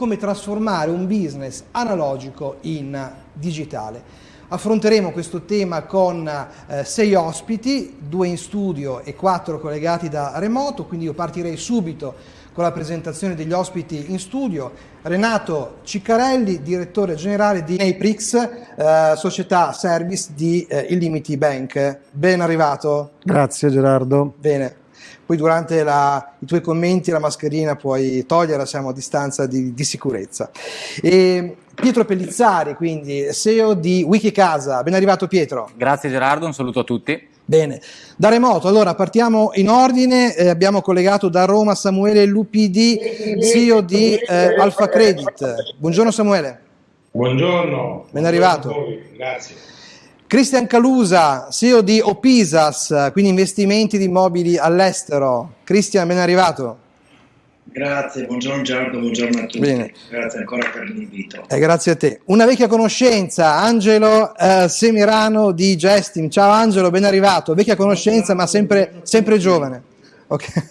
come trasformare un business analogico in digitale. Affronteremo questo tema con eh, sei ospiti, due in studio e quattro collegati da remoto, quindi io partirei subito con la presentazione degli ospiti in studio. Renato Ciccarelli, direttore generale di Naprix, eh, società service di eh, Illimity Bank. Ben arrivato. Grazie Gerardo. Bene. Poi durante la, i tuoi commenti la mascherina puoi toglierla, siamo a distanza di, di sicurezza. E Pietro Pellizzari, quindi CEO di Wikicasa. Ben arrivato Pietro. Grazie Gerardo, un saluto a tutti. Bene, da remoto, allora partiamo in ordine, eh, abbiamo collegato da Roma Samuele Lupidi, CEO di eh, Alfa Credit. Buongiorno Samuele. Buongiorno. Ben arrivato. Grazie. Cristian Calusa, CEO di Opisas, quindi investimenti di immobili all'estero. Cristian, ben arrivato. Grazie, buongiorno Gerardo, buongiorno a tutti. Bene. Grazie ancora per l'invito. Eh, grazie a te. Una vecchia conoscenza, Angelo eh, Semirano di Gestim. Ciao Angelo, ben arrivato. Vecchia conoscenza, ma sempre, sempre giovane. Okay.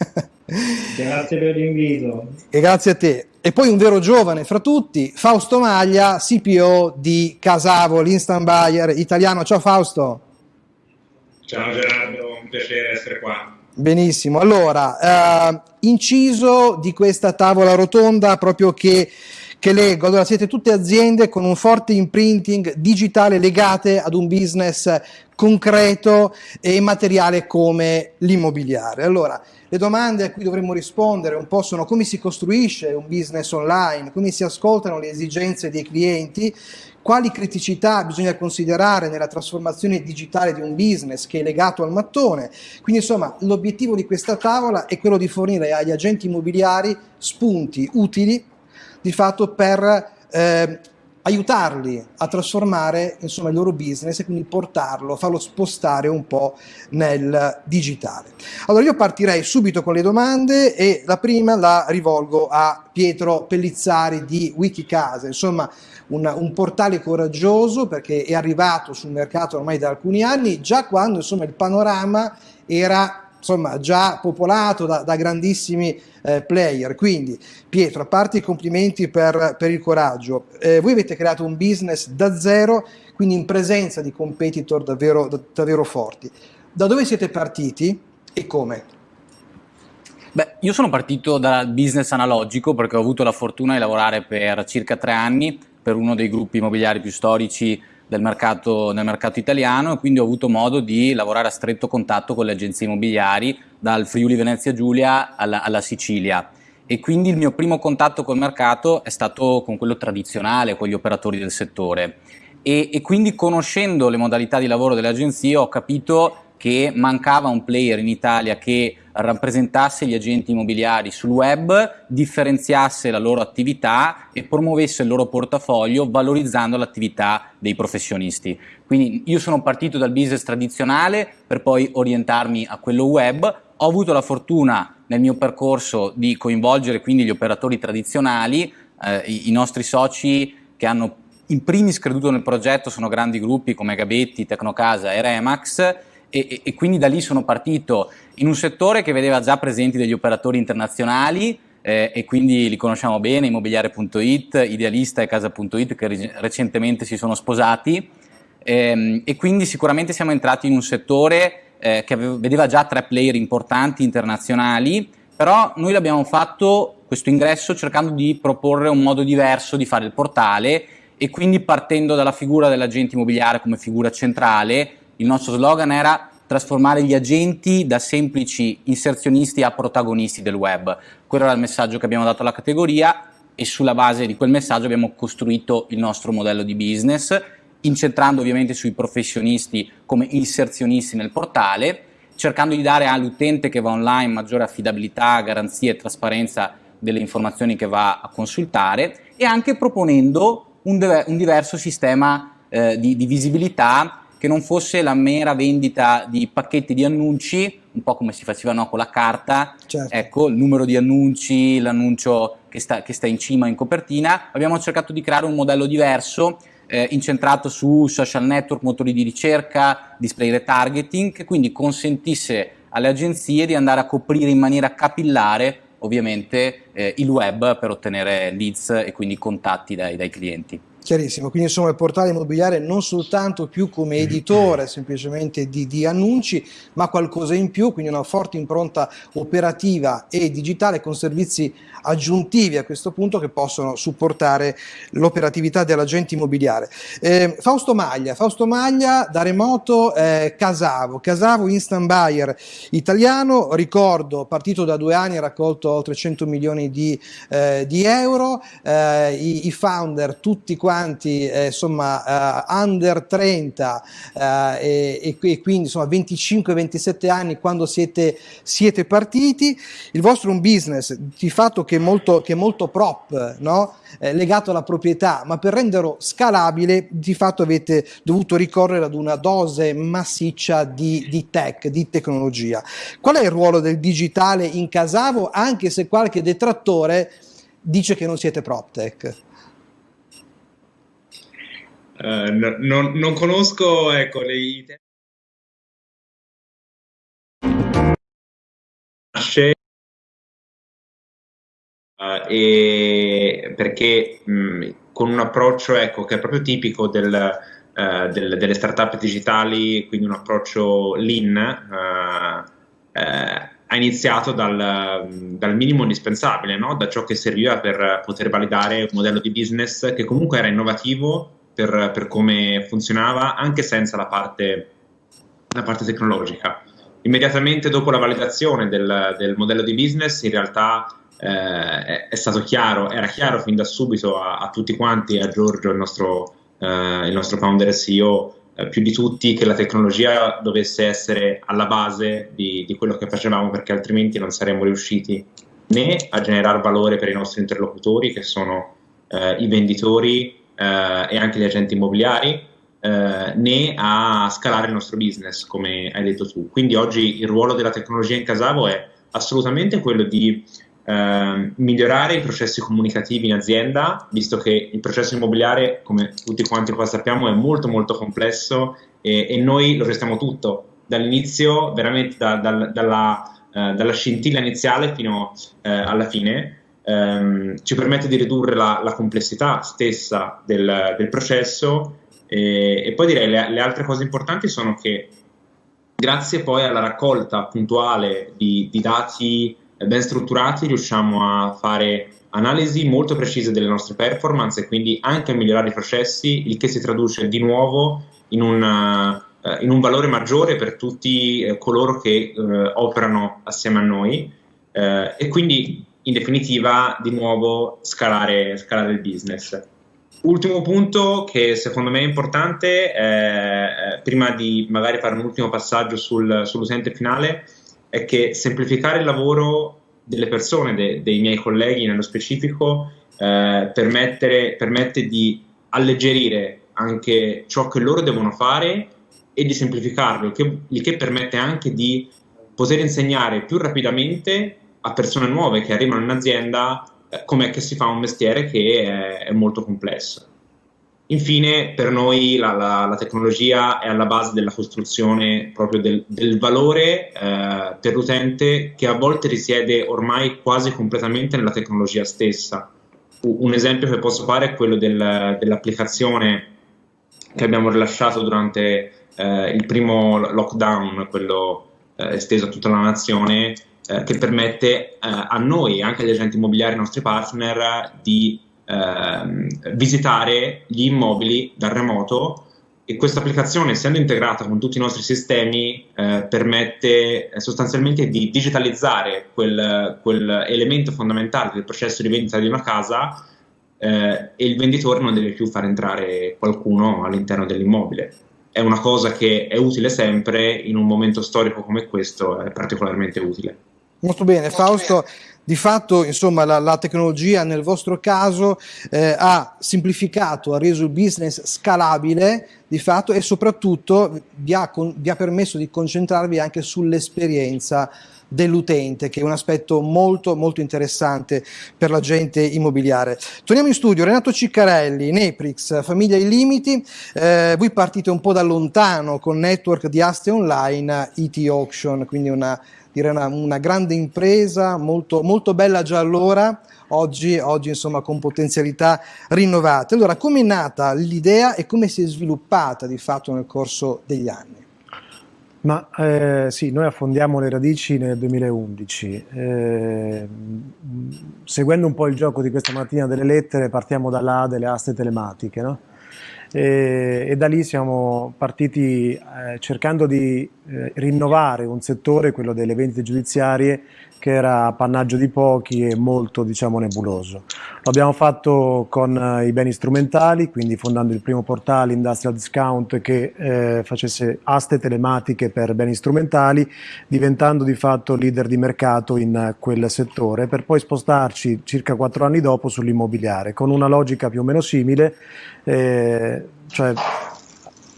Grazie per l'invito. E grazie a te. E poi un vero giovane fra tutti, Fausto Maglia, CPO di Casavo, l'instant buyer italiano. Ciao Fausto. Ciao Gerardo, un piacere essere qua. Benissimo, allora, eh, inciso di questa tavola rotonda proprio che, che leggo, allora siete tutte aziende con un forte imprinting digitale legate ad un business concreto e materiale come l'immobiliare. Allora, le domande a cui dovremmo rispondere un po' sono come si costruisce un business online, come si ascoltano le esigenze dei clienti, quali criticità bisogna considerare nella trasformazione digitale di un business che è legato al mattone. Quindi insomma l'obiettivo di questa tavola è quello di fornire agli agenti immobiliari spunti utili di fatto per eh, aiutarli a trasformare insomma, il loro business e quindi portarlo, farlo spostare un po' nel digitale. Allora io partirei subito con le domande e la prima la rivolgo a Pietro Pellizzari di Wikicasa, insomma un, un portale coraggioso perché è arrivato sul mercato ormai da alcuni anni, già quando insomma, il panorama era insomma, già popolato da, da grandissimi eh, player. Quindi, Pietro, a parte i complimenti per, per il coraggio, eh, voi avete creato un business da zero, quindi in presenza di competitor davvero, da, davvero forti. Da dove siete partiti e come? Beh, io sono partito dal business analogico perché ho avuto la fortuna di lavorare per circa tre anni per uno dei gruppi immobiliari più storici del mercato, nel mercato italiano e quindi ho avuto modo di lavorare a stretto contatto con le agenzie immobiliari dal Friuli Venezia Giulia alla, alla Sicilia. E quindi il mio primo contatto col mercato è stato con quello tradizionale, con gli operatori del settore. E, e quindi conoscendo le modalità di lavoro delle agenzie ho capito che mancava un player in Italia che rappresentasse gli agenti immobiliari sul web, differenziasse la loro attività e promuovesse il loro portafoglio valorizzando l'attività dei professionisti. Quindi io sono partito dal business tradizionale per poi orientarmi a quello web, ho avuto la fortuna nel mio percorso di coinvolgere quindi gli operatori tradizionali, eh, i, i nostri soci che hanno in primis creduto nel progetto sono grandi gruppi come Gabetti, Tecnocasa e Remax e, e, quindi da lì sono partito in un settore che vedeva già presenti degli operatori internazionali eh, e quindi li conosciamo bene, immobiliare.it, Idealista e Casa.it che recentemente si sono sposati. Ehm, e quindi sicuramente siamo entrati in un settore eh, che vedeva già tre player importanti internazionali però noi l'abbiamo fatto questo ingresso cercando di proporre un modo diverso di fare il portale e quindi partendo dalla figura dell'agente immobiliare come figura centrale il nostro slogan era trasformare gli agenti da semplici inserzionisti a protagonisti del web. Quello era il messaggio che abbiamo dato alla categoria e sulla base di quel messaggio abbiamo costruito il nostro modello di business, incentrando ovviamente sui professionisti come inserzionisti nel portale, cercando di dare all'utente che va online maggiore affidabilità, garanzia e trasparenza delle informazioni che va a consultare e anche proponendo un, un diverso sistema eh, di, di visibilità che non fosse la mera vendita di pacchetti di annunci, un po' come si faceva no, con la carta, certo. ecco, il numero di annunci, l'annuncio che sta, che sta in cima in copertina, abbiamo cercato di creare un modello diverso eh, incentrato su social network, motori di ricerca, display retargeting, che quindi consentisse alle agenzie di andare a coprire in maniera capillare ovviamente eh, il web per ottenere leads e quindi contatti dai, dai clienti. Chiarissimo, quindi insomma il portale immobiliare non soltanto più come editore semplicemente di, di, annunci, ma qualcosa in più, quindi una forte impronta operativa e digitale con servizi aggiuntivi a questo punto che possono supportare l'operatività dell'agente immobiliare. Eh, Fausto Maglia, Fausto Maglia da remoto eh, Casavo, Casavo instant buyer italiano, ricordo partito da due anni, ha raccolto oltre 100 milioni di, eh, di euro, eh, i, i, founder tutti quanti eh, insomma eh, under 30 e, e, quindi insomma 25-27 anni quando siete, siete partiti, il vostro è un business di fatto che è molto, che è molto prop, no? eh, legato alla proprietà, ma per renderlo scalabile di fatto avete dovuto ricorrere ad una dose massiccia di, di tech, di tecnologia. Qual è il ruolo del digitale in Casavo, anche se qualche detrattore dice che non siete PropTech? Uh, no, non, conosco ecco, le idee. Uh, e perché mh, con un approccio ecco, che è proprio tipico del, uh, del, delle startup digitali, quindi un approccio lean, uh, ha iniziato dal, dal minimo indispensabile, no? da ciò che serviva per poter validare un modello di business che comunque era innovativo per, per come funzionava, anche senza la parte, la parte tecnologica. Immediatamente dopo la validazione del, del modello di business, in realtà eh, è stato chiaro, era chiaro fin da subito a, a tutti quanti, a Giorgio, il nostro, eh, il nostro founder e CEO, eh, più di tutti, che la tecnologia dovesse essere alla base di, di, quello che facevamo perché altrimenti non saremmo riusciti né a generare valore per i nostri interlocutori, che sono eh, i venditori e anche gli agenti immobiliari, eh, né a scalare il nostro business, come hai detto tu. Quindi oggi il ruolo della tecnologia in Casavo è assolutamente quello di eh, migliorare i processi comunicativi in azienda, visto che il processo immobiliare, come tutti quanti qua sappiamo, è molto molto complesso e, e noi lo gestiamo tutto, dall'inizio, veramente da, da, dalla, eh, dalla, scintilla iniziale fino eh, alla fine, ehm, ci permette di ridurre la, la complessità stessa del, del processo e, e, poi direi le, le altre cose importanti sono che grazie poi alla raccolta puntuale di, di dati ben strutturati riusciamo a fare analisi molto precise delle nostre performance e quindi anche a migliorare i processi, il che si traduce di nuovo in un, uh, in un valore maggiore per tutti uh, coloro che uh, operano assieme a noi. E quindi in definitiva di nuovo scalare, scalare, il business. Ultimo punto che secondo me è importante, eh, prima di magari fare un ultimo passaggio sul, sull'utente finale, è che semplificare il lavoro delle persone, de, dei miei colleghi nello specifico, eh, permette di alleggerire anche ciò che loro devono fare e di semplificarlo, che, il che permette anche di poter insegnare più rapidamente a persone nuove che arrivano in azienda eh, com'è che si fa un mestiere che è, è molto complesso. Infine, per noi la, la, la, tecnologia è alla base della costruzione proprio del, del valore eh, per l'utente che a volte risiede ormai quasi completamente nella tecnologia stessa. Un esempio che posso fare è quello del, dell'applicazione che abbiamo rilasciato durante eh, il primo lockdown, quello eh, esteso a tutta la nazione, eh, che permette eh, a noi, anche agli agenti immobiliari, ai nostri partner, di ehm, visitare gli immobili dal remoto e questa applicazione essendo integrata con tutti i nostri sistemi eh, permette eh, sostanzialmente di digitalizzare quel, quel, elemento fondamentale del processo di vendita di una casa eh, e il venditore non deve più far entrare qualcuno all'interno dell'immobile. È una cosa che è utile sempre, in un momento storico come questo è particolarmente utile. Molto bene, Fausto. Di fatto, insomma, la, la tecnologia nel vostro caso eh, ha semplificato, ha reso il business scalabile di fatto e soprattutto vi ha, con, vi ha permesso di concentrarvi anche sull'esperienza dell'utente, che è un aspetto molto molto interessante per l'agente immobiliare. Torniamo in studio, Renato Ciccarelli, Neprix, Famiglia ai Limiti, eh, voi partite un po' da lontano con network di aste online, IT Auction, quindi una direi una, una grande impresa, molto, molto bella già allora, oggi, oggi insomma con potenzialità rinnovate. Allora, come è nata l'idea e come si è sviluppata di fatto nel corso degli anni? Ma eh, sì, noi affondiamo le radici nel 2011. Eh, seguendo un po' il gioco di questa mattina delle lettere, partiamo da là delle aste telematiche, no? E, e, da lì siamo partiti eh, cercando di eh, rinnovare un settore, quello delle vendite giudiziarie, che era appannaggio di pochi e molto diciamo, nebuloso. Lo abbiamo fatto con eh, i beni strumentali, quindi fondando il primo portale Industrial Discount che eh, facesse aste telematiche per beni strumentali, diventando di fatto leader di mercato in quel settore, per poi spostarci circa quattro anni dopo sull'immobiliare, con una logica più o meno simile, eh, cioè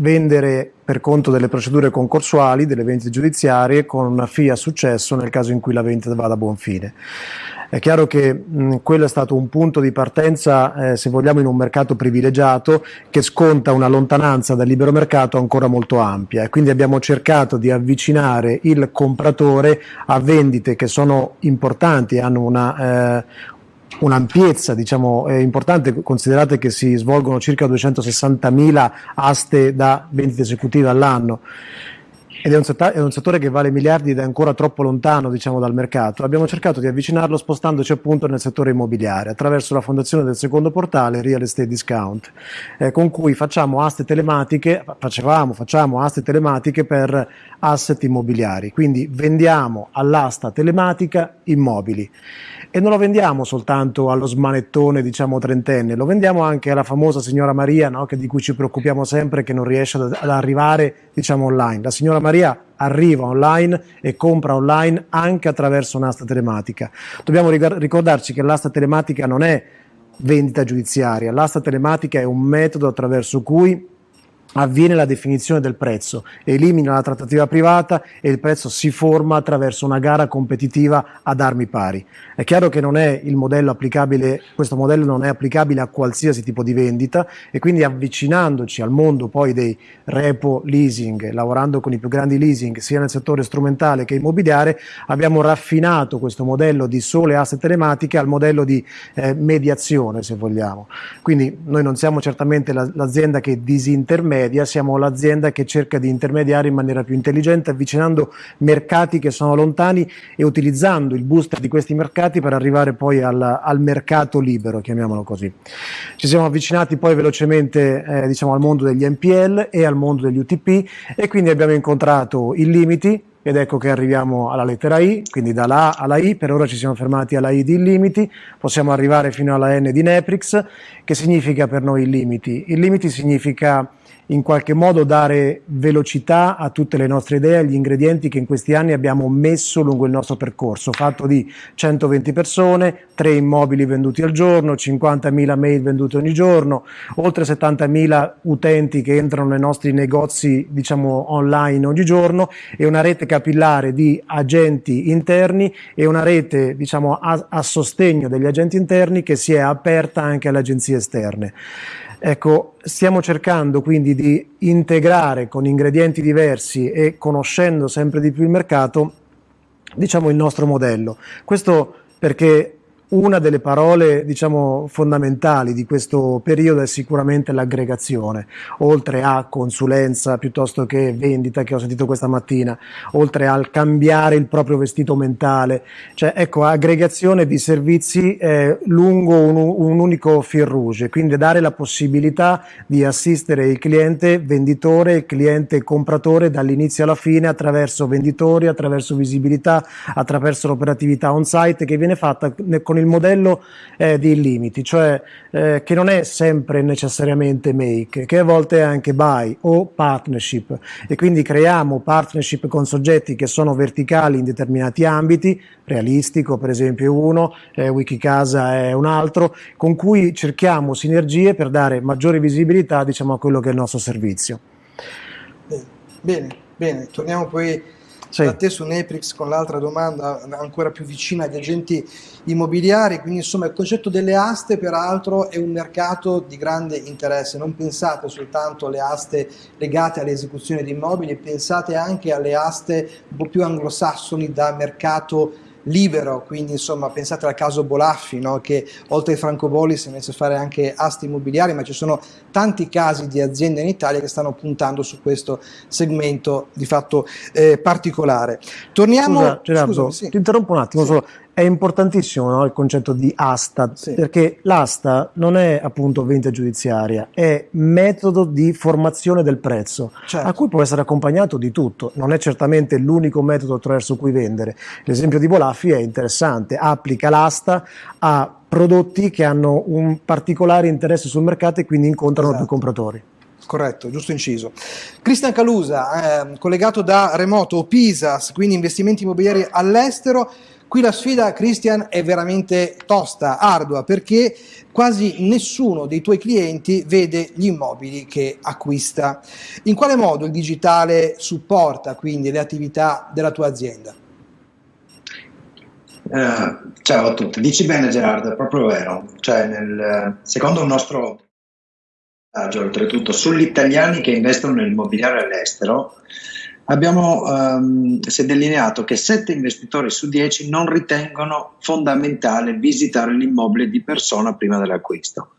vendere per conto delle procedure concorsuali, delle vendite giudiziarie, con una fee a successo nel caso in cui la vendita vada a buon fine. È chiaro che mh, quello è stato un punto di partenza, eh, se vogliamo, in un mercato privilegiato che sconta una lontananza dal libero mercato ancora molto ampia e quindi abbiamo cercato di avvicinare il compratore a vendite che sono importanti, hanno una, eh, un'ampiezza diciamo, eh, importante, considerate che si svolgono circa 260.000 aste da vendite esecutive all'anno. Ed è un, settore, è un, settore che vale miliardi ed è ancora troppo lontano diciamo, dal mercato. Abbiamo cercato di avvicinarlo spostandoci appunto nel settore immobiliare attraverso la fondazione del secondo portale Real Estate Discount, eh, con cui facciamo aste telematiche, facevamo, facciamo aste telematiche per asset immobiliari, quindi vendiamo all'asta telematica immobili e non lo vendiamo soltanto allo smanettone diciamo trentenne, lo vendiamo anche alla famosa signora Maria no? che, di cui ci preoccupiamo sempre che non riesce ad, ad arrivare diciamo online. La signora Maria arriva online e compra online anche attraverso un'asta telematica. Dobbiamo ricordarci che l'asta telematica non è vendita giudiziaria, l'asta telematica è un metodo attraverso cui avviene la definizione del prezzo, elimina la trattativa privata e il prezzo si forma attraverso una gara competitiva ad armi pari. È chiaro che non è il modello applicabile, questo modello non è applicabile a qualsiasi tipo di vendita e quindi avvicinandoci al mondo poi dei repo leasing, lavorando con i più grandi leasing sia nel settore strumentale che immobiliare, abbiamo raffinato questo modello di sole aste telematiche al modello di eh, mediazione se vogliamo. Quindi noi non siamo certamente l'azienda che disintermedia media siamo l'azienda che cerca di intermediare in maniera più intelligente, avvicinando mercati che sono lontani e utilizzando il booster di questi mercati per arrivare poi al, al mercato libero, chiamiamolo così. Ci siamo avvicinati poi velocemente eh, diciamo, al mondo degli NPL e al mondo degli UTP e quindi abbiamo incontrato i limiti ed ecco che arriviamo alla lettera I, quindi dalla A alla I, per ora ci siamo fermati alla I di illimiti, possiamo arrivare fino alla N di Neprix, che significa per noi illimiti? Illimiti significa in qualche modo dare velocità a tutte le nostre idee, agli ingredienti che in questi anni abbiamo messo lungo il nostro percorso, fatto di 120 persone, 3 immobili venduti al giorno, 50.000 mail vendute ogni giorno, oltre 70.000 utenti che entrano nei nostri negozi diciamo online ogni giorno e una rete capillare di agenti interni e una rete diciamo a, a sostegno degli agenti interni che si è aperta anche alle agenzie esterne. Ecco, stiamo cercando quindi di integrare con ingredienti diversi e conoscendo sempre di più il mercato, diciamo, il nostro modello. Questo perché una delle parole diciamo, fondamentali di questo periodo è sicuramente l'aggregazione, oltre a consulenza piuttosto che vendita che ho sentito questa mattina, oltre al cambiare il proprio vestito mentale, cioè ecco aggregazione di servizi eh, lungo un, un, unico fil rouge, quindi dare la possibilità di assistere il cliente venditore, il cliente compratore dall'inizio alla fine attraverso venditori, attraverso visibilità, attraverso l'operatività on site che viene fatta con il il modello eh, di limiti, cioè eh, che non è sempre necessariamente make, che a volte è anche buy o partnership e quindi creiamo partnership con soggetti che sono verticali in determinati ambiti, realistico per esempio uno, eh, Wikicasa è un altro, con cui cerchiamo sinergie per dare maggiore visibilità diciamo, a quello che è il nostro servizio. Bene, bene, torniamo poi sì. da te su Neprix con l'altra domanda ancora più vicina agli agenti immobiliari, quindi insomma il concetto delle aste peraltro è un mercato di grande interesse, non pensate soltanto alle aste legate alle esecuzioni di immobili, pensate anche alle aste un po' più anglosassoni da mercato libero, quindi insomma pensate al caso Bolaffi no? che oltre ai francobolli si è messo a fare anche asti immobiliari, ma ci sono tanti casi di aziende in Italia che stanno puntando su questo segmento di fatto eh, particolare. Torniamo... Scusa Gerardo, Scusami, sì. ti interrompo un attimo sì. solo, è importantissimo no, il concetto di asta, sì. perché l'asta non è appunto vendita giudiziaria, è metodo di formazione del prezzo, certo. a cui può essere accompagnato di tutto. Non è certamente l'unico metodo attraverso cui vendere. L'esempio di Bolaffi è interessante, applica l'asta a prodotti che hanno un particolare interesse sul mercato e quindi incontrano esatto. più compratori corretto, giusto inciso. Cristian Calusa, eh, collegato da remoto, Pisas, quindi investimenti immobiliari all'estero, Qui la sfida, Christian, è veramente tosta, ardua, perché quasi nessuno dei tuoi clienti vede gli immobili che acquista. In quale modo il digitale supporta quindi le attività della tua azienda? Uh, ciao a tutti, dici bene Gerardo, è proprio vero. Cioè, nel, secondo il nostro oltretutto sugli italiani che investono nell'immobiliare all'estero, abbiamo um, si è delineato che 7 investitori su 10 non ritengono fondamentale visitare l'immobile di persona prima dell'acquisto.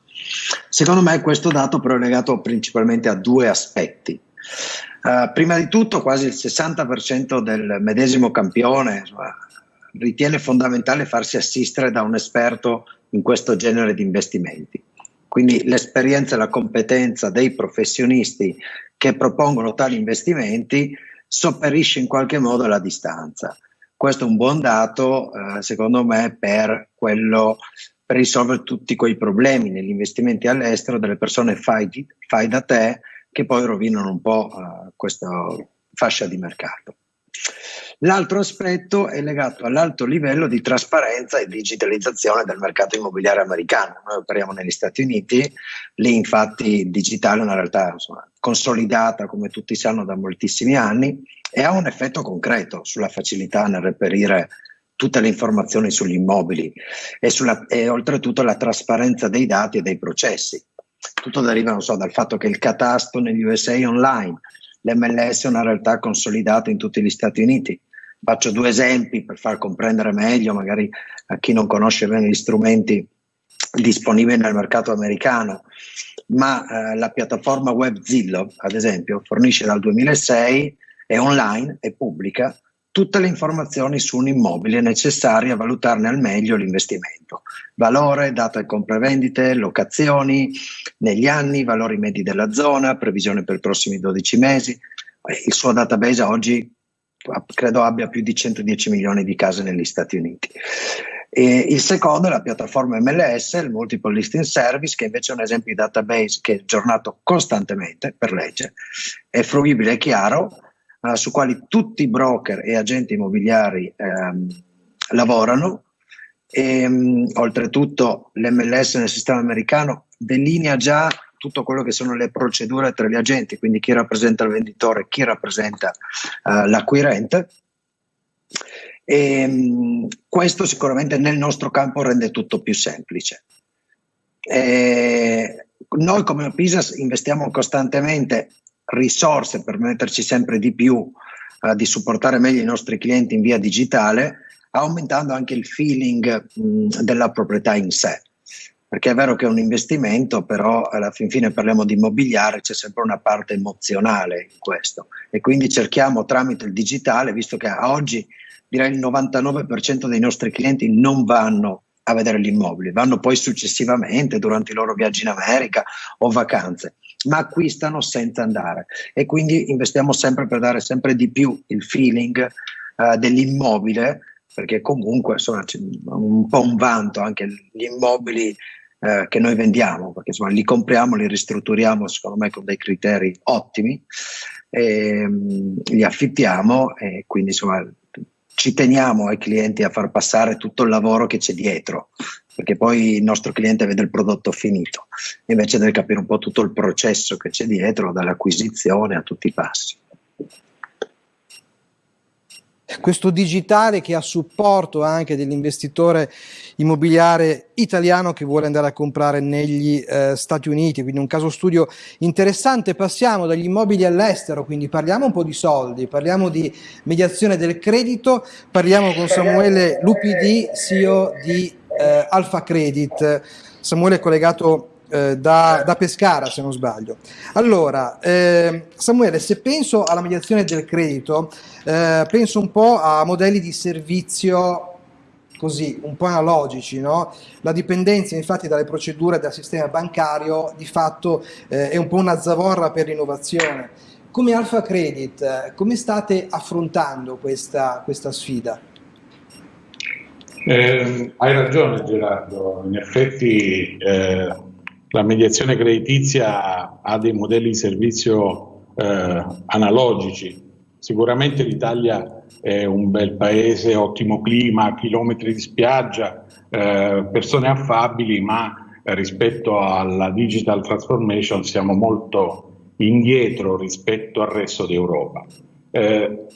Secondo me questo dato però è legato principalmente a due aspetti. Uh, prima di tutto quasi il 60% del medesimo campione ritiene fondamentale farsi assistere da un esperto in questo genere di investimenti. Quindi l'esperienza e la competenza dei professionisti che propongono tali investimenti sopperisce in qualche modo alla distanza. Questo è un buon dato, eh, secondo me, per, quello, per risolvere tutti quei problemi negli investimenti all'estero delle persone fai, fai da te che poi rovinano un po' eh, questa fascia di mercato. L'altro aspetto è legato all'alto livello di trasparenza e digitalizzazione del mercato immobiliare americano. Noi operiamo negli Stati Uniti, lì infatti il digitale è una realtà insomma, consolidata, come tutti sanno, da moltissimi anni e ha un effetto concreto sulla facilità nel reperire tutte le informazioni sugli immobili e, sulla, e oltretutto la trasparenza dei dati e dei processi. Tutto deriva, so, dal fatto che il catasto negli USA online, l'MLS è una realtà consolidata in tutti gli Stati Uniti. Faccio due esempi per far comprendere meglio, magari a chi non conosce bene gli strumenti disponibili nel mercato americano, ma eh, la piattaforma web Zillow, ad esempio, fornisce dal 2006, è online, è pubblica, tutte le informazioni su un immobile necessarie a valutarne al meglio l'investimento. Valore, data di compravendite, locazioni, negli anni, valori medi della zona, previsione per i prossimi 12 mesi. Il suo database oggi credo abbia più di 110 milioni di case negli Stati Uniti. E il secondo è la piattaforma MLS, il Multiple Listing Service, che invece è un esempio di database che è aggiornato costantemente per legge, è fruibile e chiaro, uh, su quali tutti i broker e agenti immobiliari um, lavorano. E, um, oltretutto l'MLS nel sistema americano delinea già tutto quello che sono le procedure tra gli agenti, quindi chi rappresenta il venditore, chi rappresenta uh, l'acquirente. E, um, questo sicuramente nel nostro campo rende tutto più semplice. E noi come PISA investiamo costantemente risorse per metterci sempre di più uh, di supportare meglio i nostri clienti in via digitale, aumentando anche il feeling mh, della proprietà in sé. Perché è vero che è un investimento, però alla fin fine parliamo di immobiliare, c'è sempre una parte emozionale in questo. E quindi cerchiamo tramite il digitale, visto che oggi direi il 99% dei nostri clienti non vanno a vedere gli immobili, vanno poi successivamente durante i loro viaggi in America o vacanze ma acquistano senza andare. E quindi investiamo sempre per dare sempre di più il feeling uh, dell'immobile perché comunque insomma c'è un po' un vanto anche gli immobili uh, che noi vendiamo perché insomma li compriamo, li ristrutturiamo secondo me con dei criteri ottimi e, um, li affittiamo e quindi insomma ci teniamo ai clienti a far passare tutto il lavoro che c'è dietro perché poi il nostro cliente vede il prodotto finito, invece deve capire un po' tutto il processo che c'è dietro, dall'acquisizione a tutti i passi. questo digitale che è a supporto anche dell'investitore immobiliare italiano che vuole andare a comprare negli eh, Stati Uniti, quindi un caso studio interessante. Passiamo dagli immobili all'estero, quindi parliamo un po' di soldi, parliamo di mediazione del credito, parliamo con Samuele Lupidi, CEO di eh, Alfa Credit. Samuele è collegato eh, da, da, Pescara se non sbaglio. Allora, eh, Samuele, se penso alla mediazione del credito, eh, penso un po' a modelli di servizio così, un po' analogici, no? La dipendenza infatti dalle procedure del sistema bancario di fatto eh, è un po' una zavorra per l'innovazione. Come Alfa Credit, eh, come state affrontando questa, questa sfida? Eh, hai ragione Gerardo, in effetti eh, la mediazione creditizia ha dei modelli di servizio eh, analogici. Sicuramente l'Italia è un bel paese, ottimo clima, chilometri di spiaggia, eh, persone affabili, ma rispetto alla digital transformation siamo molto indietro rispetto al resto d'Europa. Eh,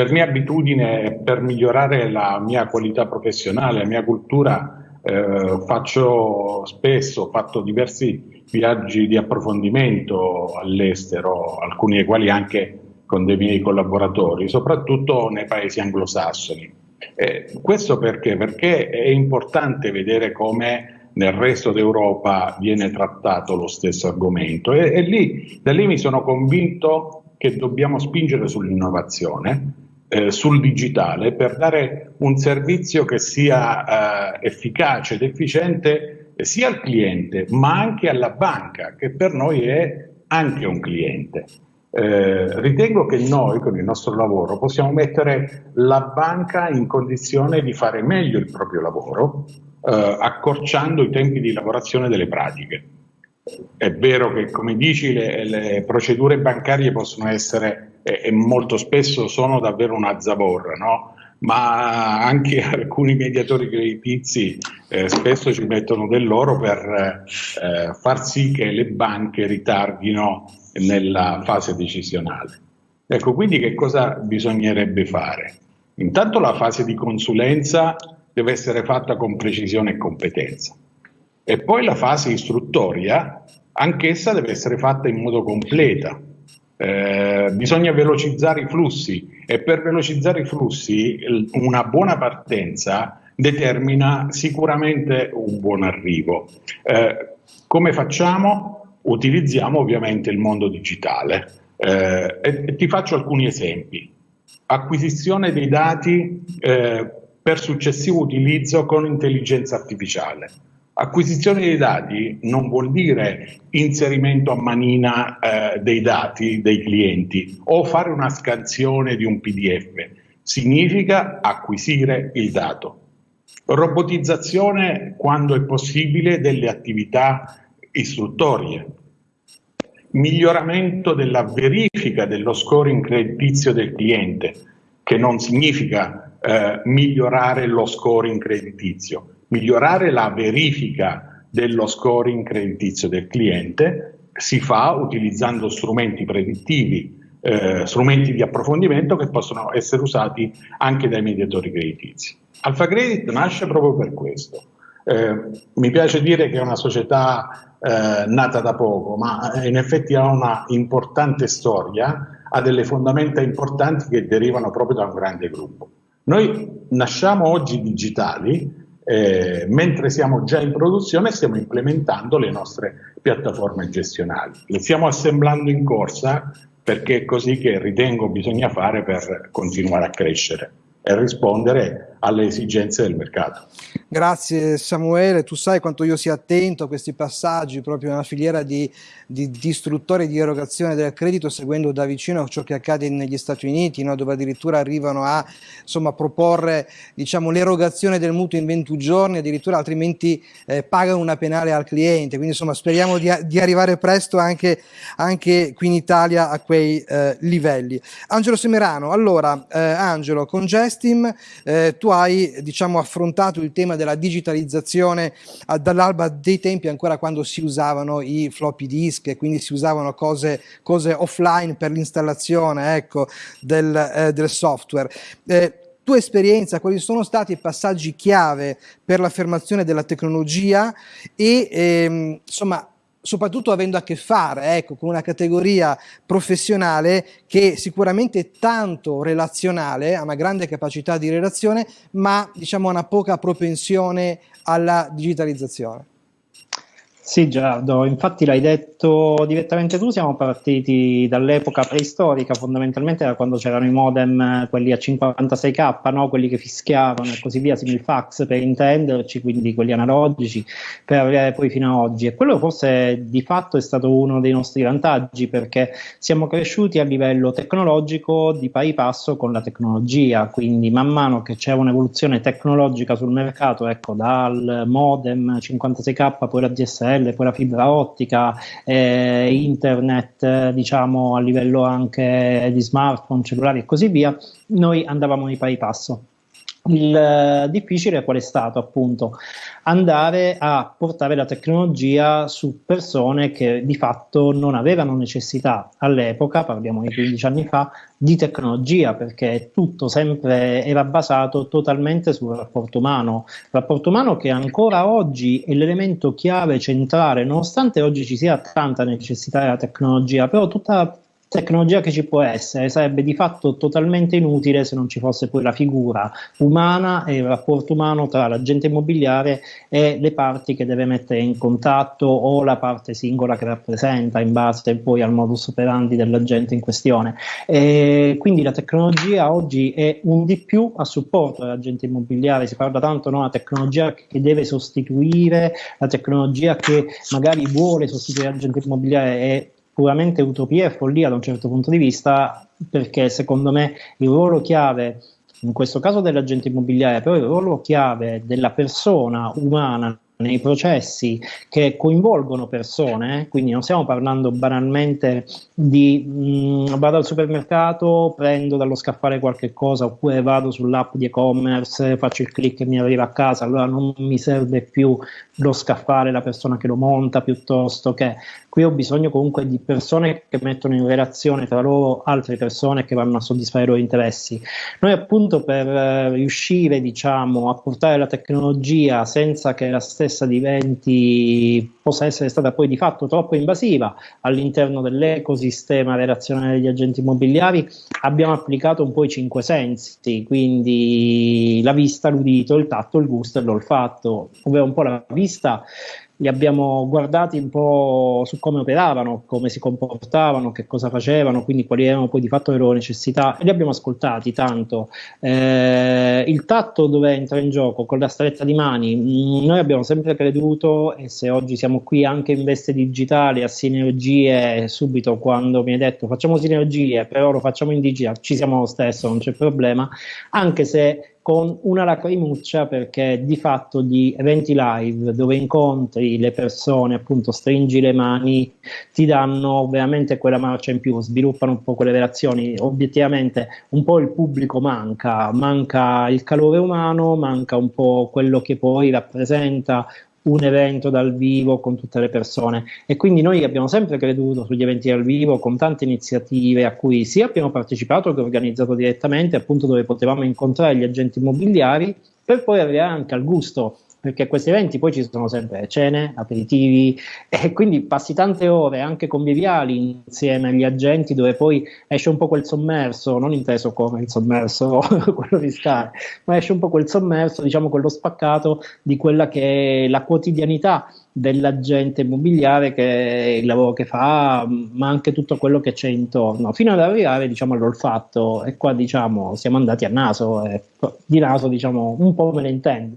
per mia abitudine per migliorare la mia qualità professionale, la mia cultura, eh, faccio spesso, ho fatto diversi viaggi di approfondimento all'estero, alcuni dei quali anche con dei miei collaboratori, soprattutto nei paesi anglosassoni. Eh, questo perché? Perché è importante vedere come nel resto d'Europa viene trattato lo stesso argomento e, e lì, da lì mi sono convinto che dobbiamo spingere sull'innovazione, eh, sul digitale per dare un servizio che sia eh, efficace ed efficiente sia al cliente ma anche alla banca che per noi è anche un cliente. Eh, ritengo che noi con il nostro lavoro possiamo mettere la banca in condizione di fare meglio il proprio lavoro eh, accorciando i tempi di lavorazione delle pratiche. È vero che come dici le, le procedure bancarie possono essere e, e molto spesso sono davvero una zavorra, no? ma anche alcuni mediatori creditizi eh, spesso ci mettono del loro per eh, far sì che le banche ritardino nella fase decisionale. Ecco, quindi che cosa bisognerebbe fare? Intanto la fase di consulenza deve essere fatta con precisione e competenza e poi la fase istruttoria, anch'essa deve essere fatta in modo completa, eh, bisogna velocizzare i flussi e per velocizzare i flussi una buona partenza determina sicuramente un buon arrivo. Eh, come facciamo? Utilizziamo ovviamente il mondo digitale eh, e, e, ti faccio alcuni esempi. Acquisizione dei dati eh, per successivo utilizzo con intelligenza artificiale Acquisizione dei dati non vuol dire inserimento a manina eh, dei dati dei clienti o fare una scansione di un PDF, significa acquisire il dato. Robotizzazione quando è possibile delle attività istruttorie. Miglioramento della verifica dello scoring creditizio del cliente, che non significa eh, migliorare lo scoring creditizio, migliorare la verifica dello scoring creditizio del cliente si fa utilizzando strumenti predittivi, eh, strumenti di approfondimento che possono essere usati anche dai mediatori creditizi. Alfa Credit nasce proprio per questo. Eh, mi piace dire che è una società eh, nata da poco, ma in effetti ha una importante storia, ha delle fondamenta importanti che derivano proprio da un grande gruppo. Noi nasciamo oggi digitali, eh, mentre siamo già in produzione stiamo implementando le nostre piattaforme gestionali. Le stiamo assemblando in corsa perché è così che ritengo bisogna fare per continuare a crescere e rispondere alle esigenze del mercato. Grazie Samuele, tu sai quanto io sia attento a questi passaggi proprio nella filiera di, di, di istruttori di erogazione del credito seguendo da vicino ciò che accade negli Stati Uniti no? dove addirittura arrivano a insomma, proporre diciamo, l'erogazione del mutuo in 21 giorni addirittura altrimenti eh, pagano una penale al cliente quindi insomma speriamo di, di arrivare presto anche, anche, qui in Italia a quei eh, livelli. Angelo Semerano, allora eh, Angelo con Gestim eh, hai diciamo, affrontato il tema della digitalizzazione dall'alba dei tempi ancora quando si usavano i floppy disk e quindi si usavano cose, cose offline per l'installazione ecco, del, eh, del, software. Eh, tua esperienza, quali sono stati i passaggi chiave per l'affermazione della tecnologia e ehm, insomma soprattutto avendo a che fare ecco, con una categoria professionale che sicuramente è tanto relazionale, ha una grande capacità di relazione, ma diciamo una poca propensione alla digitalizzazione. Sì Gerardo, infatti l'hai detto direttamente tu, siamo partiti dall'epoca preistorica, fondamentalmente da quando c'erano i modem, quelli a 56k, no? quelli che fischiavano e così via, simil fax per intenderci, quindi quelli analogici, per arrivare poi fino ad oggi. E quello forse di fatto è stato uno dei nostri vantaggi perché siamo cresciuti a livello tecnologico di pari passo con la tecnologia, quindi man mano che c'è un'evoluzione tecnologica sul mercato, ecco dal modem 56k poi la DSL, DSL, poi la fibra ottica, eh, internet, diciamo a livello anche di smartphone, cellulari e così via, noi andavamo di pari passo. Il eh, difficile qual è stato appunto andare a portare la tecnologia su persone che di fatto non avevano necessità all'epoca, parliamo di 15 anni fa, di tecnologia perché tutto sempre era basato totalmente sul rapporto umano, rapporto umano che ancora oggi è l'elemento chiave centrale, nonostante oggi ci sia tanta necessità della tecnologia, però tutta tecnologia che ci può essere sarebbe di fatto totalmente inutile se non ci fosse poi la figura umana e il rapporto umano tra l'agente immobiliare e le parti che deve mettere in contatto o la parte singola che rappresenta in base poi al modus operandi dell'agente in questione. E quindi la tecnologia oggi è un di più a supporto dell'agente immobiliare, si parla tanto di no, una tecnologia che deve sostituire, la tecnologia che magari vuole sostituire l'agente immobiliare e puramente utopia e follia da un certo punto di vista, perché secondo me il ruolo chiave, in questo caso dell'agente immobiliare, però il ruolo chiave della persona umana nei processi che coinvolgono persone, quindi non stiamo parlando banalmente di mh, mm, vado al supermercato, prendo dallo scaffale qualche cosa oppure vado sull'app di e-commerce, faccio il click e mi arriva a casa, allora non mi serve più lo scaffale, la persona che lo monta piuttosto che qui ho bisogno comunque di persone che mettono in relazione tra loro altre persone che vanno a soddisfare i loro interessi. Noi appunto per eh, riuscire diciamo a portare la tecnologia senza che la stessa diventi, possa essere stata poi di fatto troppo invasiva all'interno dell'ecosistema relazionale degli agenti immobiliari, abbiamo applicato un po' i cinque sensi, quindi la vista, l'udito, il tatto, il gusto e l'olfatto, ovvero un po' la vista li abbiamo guardati un po' su come operavano, come si comportavano, che cosa facevano, quindi quali erano poi di fatto le loro necessità li abbiamo ascoltati tanto. Eh, il tatto dove entra in gioco con la stretta di mani, mm, noi abbiamo sempre creduto e se oggi siamo qui anche in veste digitale a sinergie, subito quando mi hai detto facciamo sinergie, però lo facciamo in digitale, ci siamo lo stesso, non c'è problema, anche se con una lacrimuccia perché di fatto gli eventi live dove incontri le persone, appunto stringi le mani, ti danno veramente quella marcia in più, sviluppano un po' quelle relazioni, obiettivamente un po' il pubblico manca, manca il calore umano, manca un po' quello che poi rappresenta un evento dal vivo con tutte le persone. E quindi noi abbiamo sempre creduto sugli eventi dal vivo con tante iniziative a cui sia abbiamo partecipato che organizzato direttamente appunto dove potevamo incontrare gli agenti immobiliari per poi arrivare anche al gusto perché a questi eventi poi ci sono sempre cene, aperitivi e quindi passi tante ore anche conviviali insieme agli agenti dove poi esce un po' quel sommerso, non inteso come il sommerso, quello fiscale, ma esce un po' quel sommerso, diciamo quello spaccato di quella che è la quotidianità dell'agente immobiliare che il lavoro che fa, ma anche tutto quello che c'è intorno, fino ad arrivare diciamo all'olfatto e qua diciamo siamo andati a naso e di naso diciamo un po' me ne intendo.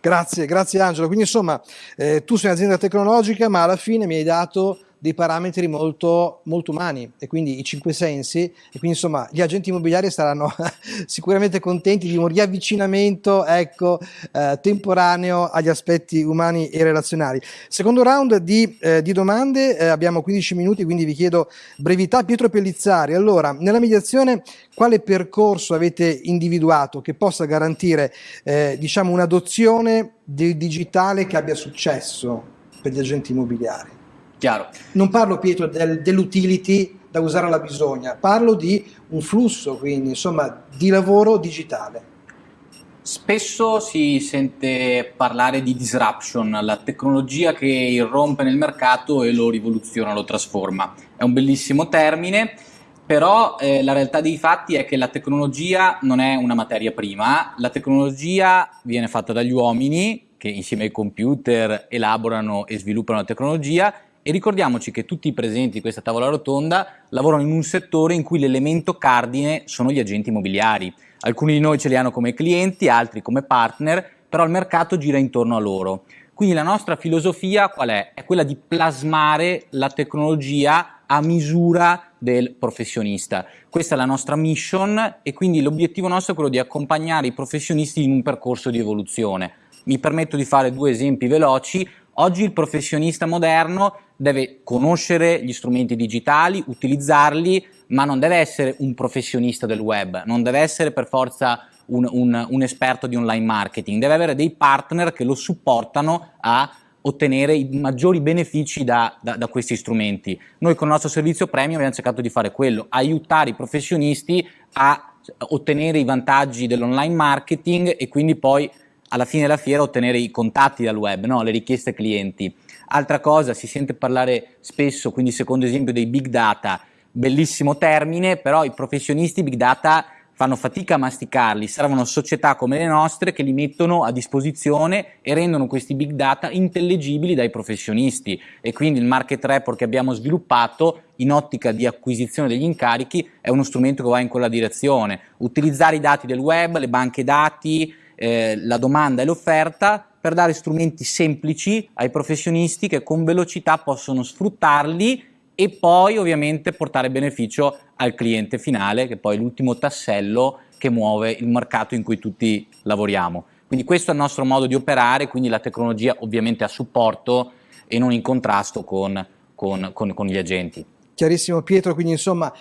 Grazie, grazie Angelo. Quindi insomma, eh, tu sei un'azienda tecnologica, ma alla fine mi hai dato dei parametri molto, molto umani e quindi i cinque sensi e quindi insomma gli agenti immobiliari saranno sicuramente contenti di un riavvicinamento ecco, eh, temporaneo agli aspetti umani e relazionali. Secondo round di, eh, di domande, eh, abbiamo 15 minuti quindi vi chiedo brevità. Pietro Pellizzari, allora nella mediazione quale percorso avete individuato che possa garantire eh, diciamo un'adozione del digitale che abbia successo per gli agenti immobiliari? Chiaro. Non parlo Pietro del, dell'utility da usare alla bisogna, parlo di un flusso, quindi insomma di lavoro digitale. Spesso si sente parlare di disruption, la tecnologia che irrompe nel mercato e lo rivoluziona, lo trasforma. È un bellissimo termine, però eh, la realtà dei fatti è che la tecnologia non è una materia prima, la tecnologia viene fatta dagli uomini che insieme ai computer elaborano e sviluppano la tecnologia e ricordiamoci che tutti i presenti di questa tavola rotonda lavorano in un settore in cui l'elemento cardine sono gli agenti immobiliari. Alcuni di noi ce li hanno come clienti, altri come partner, però il mercato gira intorno a loro. Quindi la nostra filosofia qual è? È quella di plasmare la tecnologia a misura del professionista. Questa è la nostra mission e quindi l'obiettivo nostro è quello di accompagnare i professionisti in un percorso di evoluzione. Mi permetto di fare due esempi veloci. Oggi il professionista moderno deve conoscere gli strumenti digitali, utilizzarli, ma non deve essere un professionista del web, non deve essere per forza un, un, un esperto di online marketing, deve avere dei partner che lo supportano a ottenere i maggiori benefici da, da, da, questi strumenti. Noi con il nostro servizio premium abbiamo cercato di fare quello, aiutare i professionisti a ottenere i vantaggi dell'online marketing e quindi poi alla fine della fiera ottenere i contatti dal web, no? le richieste clienti. Altra cosa, si sente parlare spesso, quindi secondo esempio dei big data, bellissimo termine, però i professionisti big data fanno fatica a masticarli, servono società come le nostre che li mettono a disposizione e rendono questi big data intellegibili dai professionisti. E quindi il market report che abbiamo sviluppato in ottica di acquisizione degli incarichi è uno strumento che va in quella direzione, utilizzare i dati del web, le banche dati, eh, la domanda e l'offerta per dare strumenti semplici ai professionisti che con velocità possono sfruttarli e poi ovviamente portare beneficio al cliente finale, che è poi l'ultimo tassello che muove il mercato in cui tutti lavoriamo. Quindi questo è il nostro modo di operare, quindi la tecnologia ovviamente a supporto e non in contrasto con, con, con, con gli agenti. Chiarissimo Pietro, quindi insomma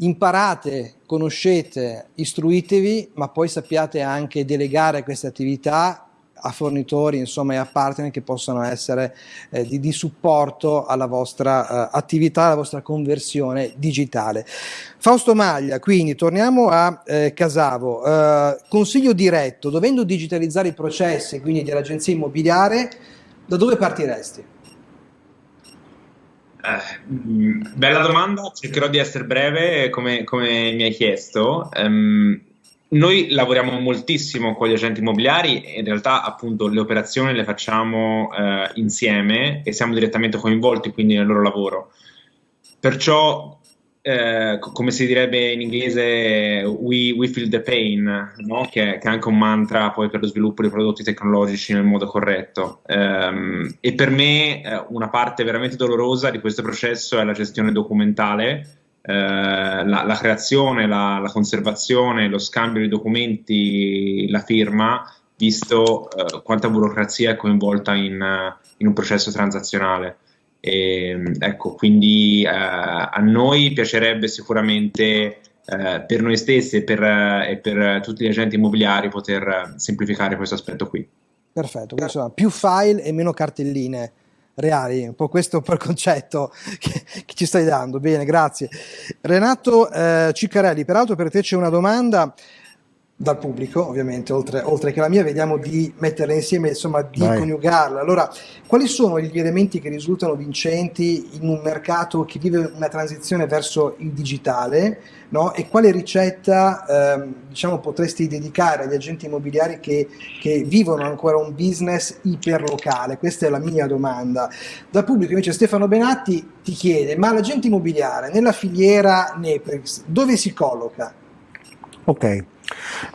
imparate, conoscete, istruitevi, ma poi sappiate anche delegare queste attività a fornitori insomma, e a partner che possono essere eh, di, di, supporto alla vostra eh, attività, alla vostra conversione digitale. Fausto Maglia, quindi torniamo a eh, Casavo, eh, consiglio diretto, dovendo digitalizzare i processi quindi dell'agenzia immobiliare, da dove partiresti? Eh, bella domanda, cercherò di essere breve come, come mi hai chiesto. Um, noi lavoriamo moltissimo con gli agenti immobiliari e in realtà appunto le operazioni le facciamo eh, insieme e siamo direttamente coinvolti quindi nel loro lavoro. Perciò eh, come si direbbe in inglese, we, we feel the pain, no? che, che, è anche un mantra poi per lo sviluppo dei prodotti tecnologici nel modo corretto. Um, e per me eh, una parte veramente dolorosa di questo processo è la gestione documentale, eh, la, la, creazione, la, la, conservazione, lo scambio di documenti, la firma, visto eh, quanta burocrazia è coinvolta in, in un processo transazionale. E, ecco, quindi eh, a noi piacerebbe sicuramente eh, per noi stessi e per, e per, tutti gli agenti immobiliari poter semplificare questo aspetto qui. Perfetto, quindi insomma più file e meno cartelline reali, un po' questo il concetto che, che ci stai dando. Bene, grazie. Renato eh, Ciccarelli, peraltro per te c'è una domanda dal pubblico, ovviamente, oltre, oltre, che la mia, vediamo di metterla insieme, insomma, di Vai. coniugarla. Allora, quali sono gli elementi che risultano vincenti in un mercato che vive una transizione verso il digitale, no? E quale ricetta, ehm, diciamo, potresti dedicare agli agenti immobiliari che, che, vivono ancora un business iperlocale? Questa è la mia domanda. Dal pubblico, invece, Stefano Benatti ti chiede, ma l'agente immobiliare nella filiera Neprix, dove si colloca? Ok.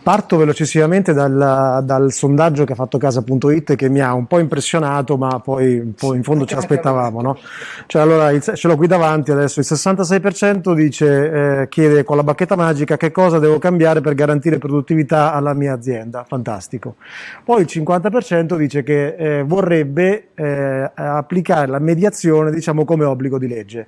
Parto velocissimamente dal, dal, sondaggio che ha fatto casa.it che mi ha un po' impressionato, ma poi un po' in fondo ce l'aspettavamo. No? Cioè, allora, il, ce l'ho qui davanti adesso, il 66% dice, eh, chiede con la bacchetta magica che cosa devo cambiare per garantire produttività alla mia azienda. Fantastico. Poi il 50% dice che eh, vorrebbe eh, applicare la mediazione diciamo, come obbligo di legge.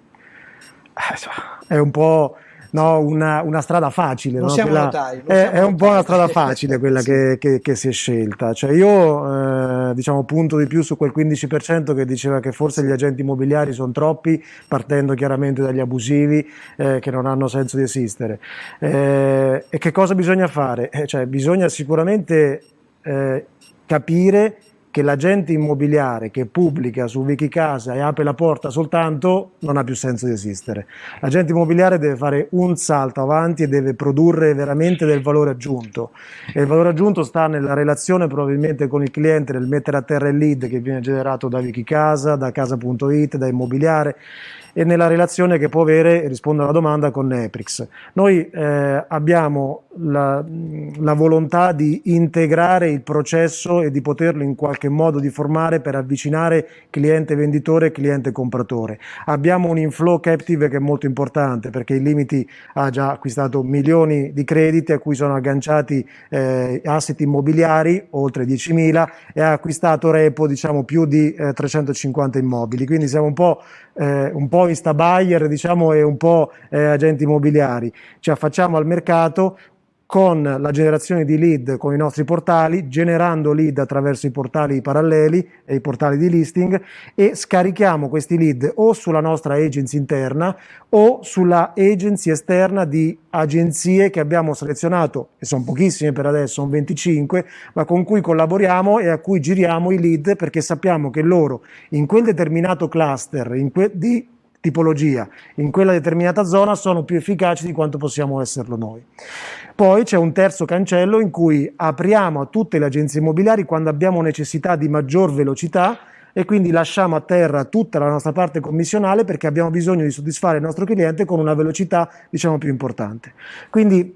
Eh, è un po' no, una, una, strada facile. Non no? quella, notai, è, è, un po' una strada facile quella sì. che, che, che, si è scelta. Cioè io eh, diciamo punto di più su quel 15% che diceva che forse gli agenti immobiliari sono troppi, partendo chiaramente dagli abusivi eh, che non hanno senso di esistere. Eh, e che cosa bisogna fare? Eh, cioè, bisogna sicuramente eh, capire che l'agente immobiliare che pubblica su Wikicasa e apre la porta soltanto non ha più senso di esistere. L'agente immobiliare deve fare un salto avanti e deve produrre veramente del valore aggiunto e il valore aggiunto sta nella relazione probabilmente con il cliente, nel mettere a terra il lead che viene generato da Wikicasa, da casa.it, da immobiliare e nella relazione che può avere, rispondo alla domanda, con Neprix. Noi eh, abbiamo la, la, volontà di integrare il processo e di poterlo in qualche modo di formare per avvicinare cliente venditore e cliente compratore. Abbiamo un inflow captive che è molto importante perché il Limiti ha già acquistato milioni di crediti a cui sono agganciati eh, asset immobiliari, oltre 10.000, e ha acquistato Repo diciamo più di eh, 350 immobili. Quindi siamo un po' eh, un po' insta buyer diciamo, e un po' eh, agenti immobiliari. Ci affacciamo al mercato con la generazione di lead con i nostri portali, generando lead attraverso i portali paralleli e i portali di listing e scarichiamo questi lead o sulla nostra agency interna o sulla agency esterna di agenzie che abbiamo selezionato, e sono pochissime per adesso, sono 25, ma con cui collaboriamo e a cui giriamo i lead perché sappiamo che loro in quel determinato cluster que di tipologia, in quella determinata zona sono più efficaci di quanto possiamo esserlo noi. Poi c'è un terzo cancello in cui apriamo a tutte le agenzie immobiliari quando abbiamo necessità di maggior velocità e quindi lasciamo a terra tutta la nostra parte commissionale perché abbiamo bisogno di soddisfare il nostro cliente con una velocità diciamo più importante. Quindi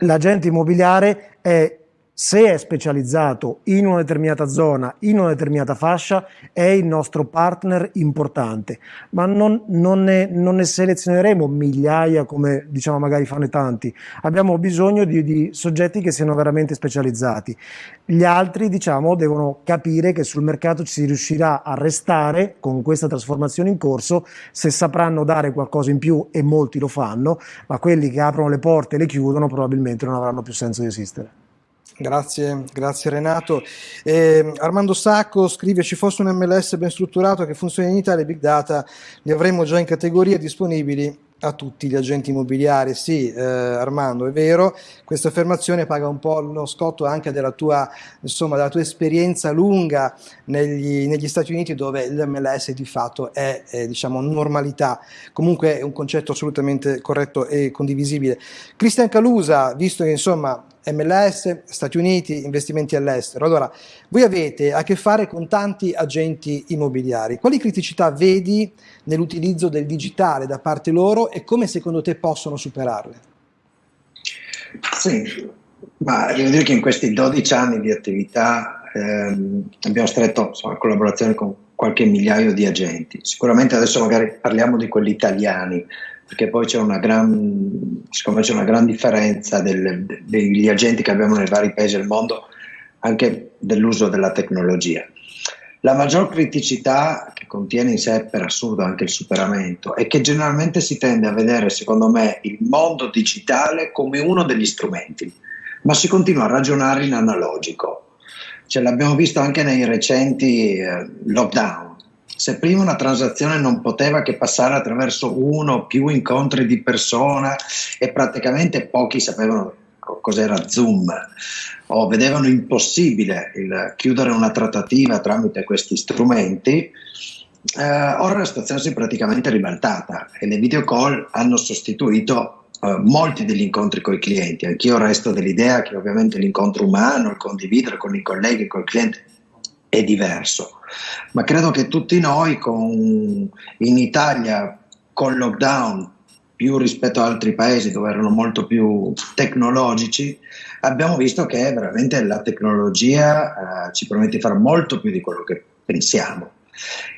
l'agente immobiliare è se è specializzato in una determinata zona, in una determinata fascia, è il nostro partner importante, ma non, non, ne, non ne, selezioneremo migliaia come diciamo magari fanno tanti, abbiamo bisogno di, di, soggetti che siano veramente specializzati. Gli altri diciamo devono capire che sul mercato ci si riuscirà a restare con questa trasformazione in corso se sapranno dare qualcosa in più e molti lo fanno, ma quelli che aprono le porte e le chiudono probabilmente non avranno più senso di esistere. Grazie, grazie Renato. Eh, Armando Sacco scrive: Ci fosse un MLS ben strutturato che funziona in Italia, Big Data li avremmo già in categoria disponibili a tutti gli agenti immobiliari. Sì, eh, Armando, è vero, questa affermazione paga un po' lo scotto anche della tua, insomma, della tua esperienza lunga negli, negli Stati Uniti dove l'MLS di fatto è, è diciamo, normalità. Comunque è un concetto assolutamente corretto e condivisibile. Cristian Calusa, visto che insomma MLS, Stati Uniti, investimenti all'estero. Allora, voi avete a che fare con tanti agenti immobiliari. Quali criticità vedi nell'utilizzo del digitale da parte loro e come secondo te possono superarle? Sì, ma devo dire che in questi 12 anni di attività ehm, abbiamo stretto insomma, collaborazione con qualche migliaio di agenti. Sicuramente adesso magari parliamo di quelli italiani, perché poi c'è una gran, secondo c'è una gran differenza del, degli agenti che abbiamo nei vari paesi del mondo, anche dell'uso della tecnologia. La maggior criticità che contiene in sé per assurdo anche il superamento è che generalmente si tende a vedere, secondo me, il mondo digitale come uno degli strumenti, ma si continua a ragionare in analogico. Ce l'abbiamo visto anche nei recenti eh, lockdown se prima una transazione non poteva che passare attraverso uno o più incontri di persona e praticamente pochi sapevano cos'era Zoom o vedevano impossibile il chiudere una trattativa tramite questi strumenti, eh, ora la situazione si è praticamente ribaltata e le video call hanno sostituito eh, molti degli incontri con i clienti. Anch'io resto dell'idea che ovviamente l'incontro umano, il condividere con i colleghi, con il cliente è diverso, ma credo che tutti noi con, in Italia con lockdown più rispetto ad altri paesi dove erano molto più tecnologici, abbiamo visto che veramente la tecnologia eh, ci permette di fare molto più di quello che pensiamo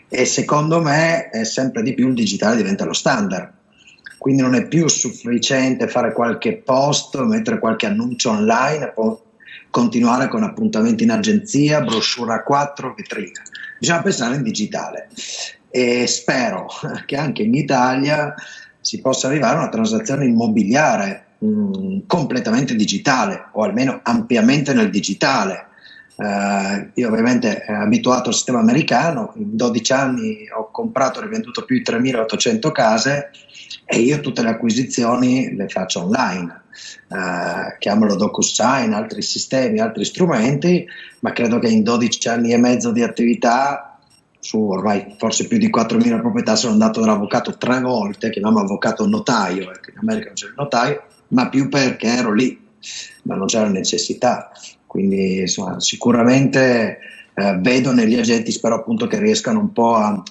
e secondo me sempre di più il digitale diventa lo standard. Quindi non è più sufficiente fare qualche post, mettere qualche annuncio online continuare con appuntamenti in agenzia, brochure a 4, vetrina. Bisogna pensare in digitale e spero che anche in Italia si possa arrivare a una transazione immobiliare mh, mm, completamente digitale o almeno ampiamente nel digitale. Uh, io ovviamente eh, abituato al sistema americano, in 12 anni ho comprato e rivenduto più di 3.800 case e io tutte le acquisizioni le faccio online. Uh, chiamalo DocuSign, altri sistemi, altri strumenti, ma credo che in 12 anni e mezzo di attività su ormai forse più di 4.000 proprietà sono andato dall'avvocato tre volte, chiamiamo avvocato notaio, ecco, in America non c'è il notaio, ma più perché ero lì, ma non c'era necessità. Quindi insomma, sicuramente eh, vedo negli agenti, spero appunto che riescano un po' a,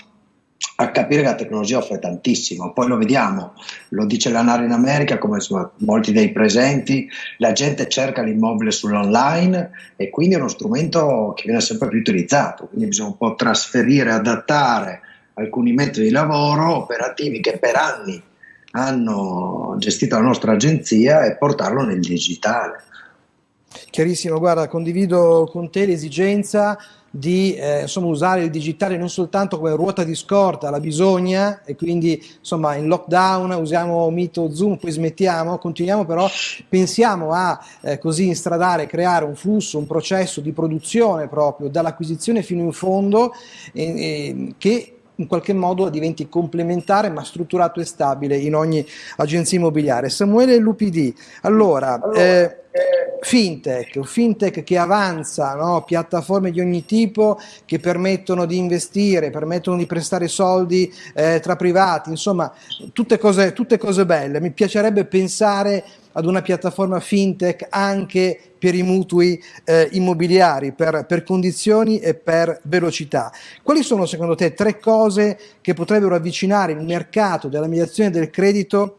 a, capire che la tecnologia offre tantissimo. Poi lo vediamo, lo dice l'ANAR in America, come insomma, molti dei presenti, la gente cerca l'immobile sull'online e quindi è uno strumento che viene sempre più utilizzato, quindi bisogna un po' trasferire, adattare alcuni metodi di lavoro operativi che per anni hanno gestito la nostra agenzia e portarlo nel digitale. Chiarissimo, guarda, condivido con te l'esigenza di eh, insomma, usare il digitale non soltanto come ruota di scorta, la bisogna, e quindi insomma in lockdown usiamo Meet o Zoom, poi smettiamo, continuiamo però, pensiamo a eh, così instradare, creare un flusso, un processo di produzione proprio dall'acquisizione fino in fondo eh, eh che in qualche modo diventi complementare ma strutturato e stabile in ogni agenzia immobiliare. Samuele Lupidi, allora, allora eh, fintech, fintech che avanza, no? piattaforme di ogni tipo che permettono di investire, permettono di prestare soldi eh, tra privati, insomma tutte cose, tutte cose belle. Mi piacerebbe pensare ad una piattaforma fintech anche per i mutui eh, immobiliari, per, per, condizioni e per velocità. Quali sono secondo te tre cose che potrebbero avvicinare il mercato della mediazione del credito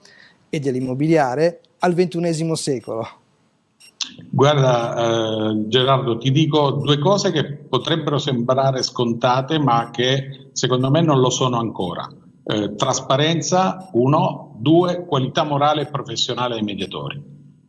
e dell'immobiliare al ventunesimo secolo? Guarda eh, Gerardo, ti dico due cose che potrebbero sembrare scontate ma che secondo me non lo sono ancora. Eh, trasparenza, uno, due, qualità morale e professionale dei mediatori.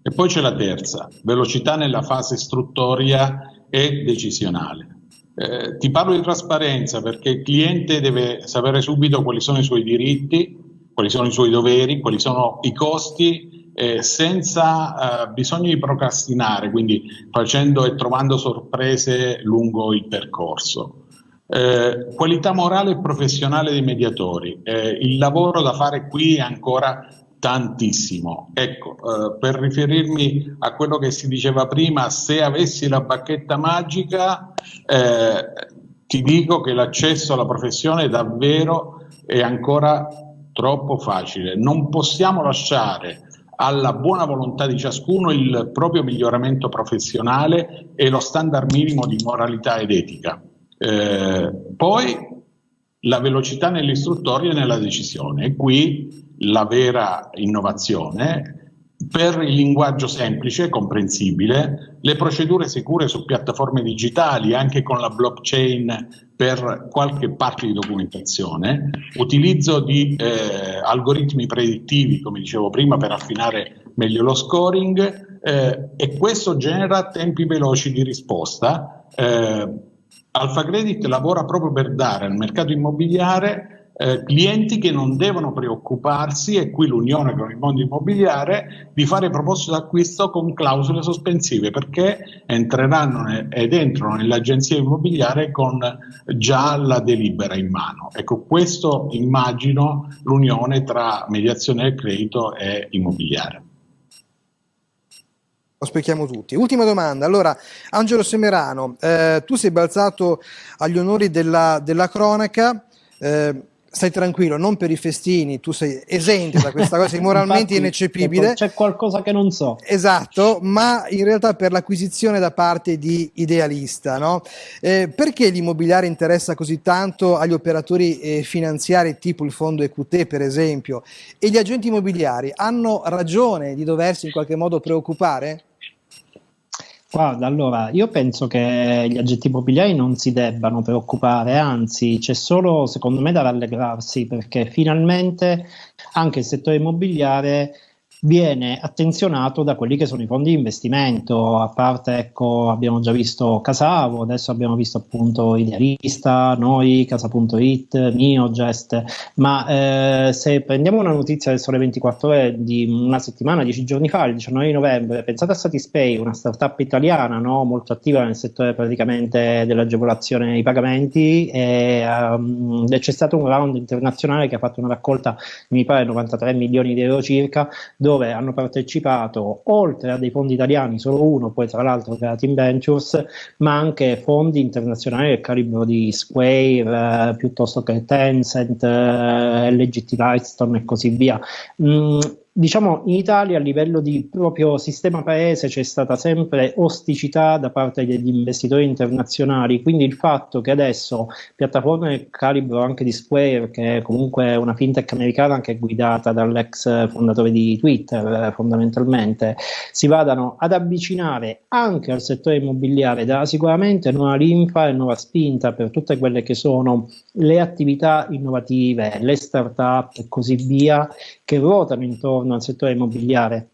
E poi c'è la terza, velocità nella fase istruttoria e decisionale. Eh, ti parlo di trasparenza perché il cliente deve sapere subito quali sono i suoi diritti, quali sono i suoi doveri, quali sono i costi, eh, senza eh, bisogno di procrastinare, quindi facendo e trovando sorprese lungo il percorso. Eh, qualità morale e professionale dei mediatori. Eh, il lavoro da fare qui è ancora tantissimo. Ecco, eh, per riferirmi a quello che si diceva prima, se avessi la bacchetta magica, eh, ti dico che l'accesso alla professione davvero è ancora troppo facile. Non possiamo lasciare alla buona volontà di ciascuno il proprio miglioramento professionale e lo standard minimo di moralità ed etica. Eh, poi la velocità nell'istruttoria e nella decisione, e qui la vera innovazione per il linguaggio semplice e comprensibile, le procedure sicure su piattaforme digitali, anche con la blockchain per qualche parte di documentazione, utilizzo di eh, algoritmi predittivi, come dicevo prima, per affinare meglio lo scoring eh, e questo genera tempi veloci di risposta. Eh, Alfa Credit lavora proprio per dare al mercato immobiliare eh, clienti che non devono preoccuparsi, e qui l'unione con il mondo immobiliare, di fare proposte d'acquisto con clausole sospensive perché entreranno ed entrano nell'agenzia immobiliare con già la delibera in mano. Ecco, questo immagino l'unione tra mediazione del credito e immobiliare lo spieghiamo tutti. Ultima domanda, allora Angelo Semerano, eh, tu sei balzato agli onori della, della cronaca, eh, stai tranquillo, non per i festini, tu sei esente da questa cosa, sei moralmente ineccepibile. C'è qualcosa che non so. Esatto, ma in realtà per l'acquisizione da parte di Idealista, no? Eh, perché l'immobiliare interessa così tanto agli operatori eh, finanziari tipo il fondo EQT per esempio e gli agenti immobiliari hanno ragione di doversi in qualche modo preoccupare? Guarda, allora, io penso che gli agenti immobiliari non si debbano preoccupare, anzi, c'è solo, secondo me, da rallegrarsi perché finalmente anche il settore immobiliare viene attenzionato da quelli che sono i fondi di investimento, a parte ecco abbiamo già visto Casavo, adesso abbiamo visto appunto Idealista, noi, Casa.it, Neogest, ma eh, se prendiamo una notizia del Sole 24 ore di una settimana, dieci giorni fa, il 19 di novembre, pensate a Satispay, una startup italiana no? molto attiva nel settore praticamente dell'agevolazione dei pagamenti e, um, c'è stato un round internazionale che ha fatto una raccolta, mi pare 93 milioni di euro circa, dove hanno partecipato oltre a dei fondi italiani, solo uno, poi tra l'altro Creative Ventures, ma anche fondi internazionali del calibro di Square, eh, piuttosto che Tencent, eh, LGT Lightstone e così via. Mm, diciamo in Italia a livello di proprio sistema paese c'è stata sempre osticità da parte degli investitori internazionali, quindi il fatto che adesso piattaforme calibro anche di Square, che è comunque una fintech americana che è guidata dall'ex fondatore di Twitter eh, fondamentalmente, si vadano ad avvicinare anche al settore immobiliare. Dà sicuramente nuova linfa e nuova spinta per tutte quelle che sono le attività innovative, le start-up e così via che ruotano intorno al settore immobiliare.